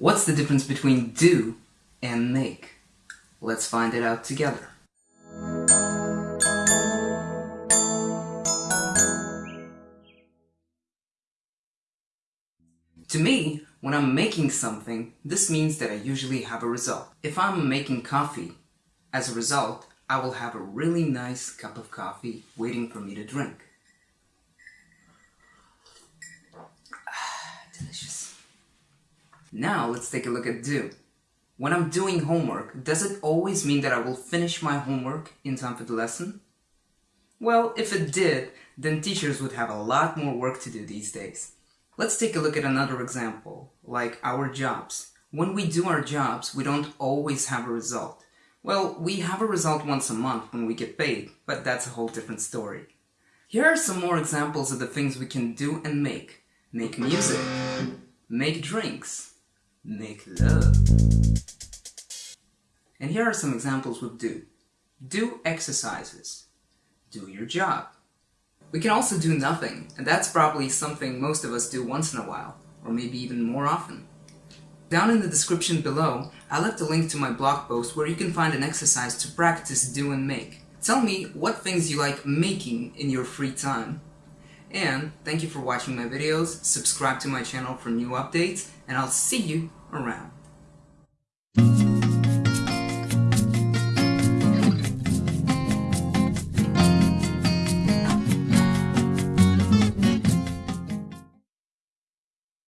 What's the difference between do and make? Let's find it out together. To me, when I'm making something, this means that I usually have a result. If I'm making coffee, as a result, I will have a really nice cup of coffee waiting for me to drink. Now let's take a look at do. When I'm doing homework, does it always mean that I will finish my homework in time for the lesson? Well, if it did, then teachers would have a lot more work to do these days. Let's take a look at another example, like our jobs. When we do our jobs, we don't always have a result. Well, we have a result once a month when we get paid, but that's a whole different story. Here are some more examples of the things we can do and make. Make music. Make drinks. Make love. And here are some examples with do. Do exercises. Do your job. We can also do nothing, and that's probably something most of us do once in a while, or maybe even more often. Down in the description below, I left a link to my blog post where you can find an exercise to practice do and make. Tell me what things you like making in your free time. And thank you for watching my videos, subscribe to my channel for new updates, and I'll see you around.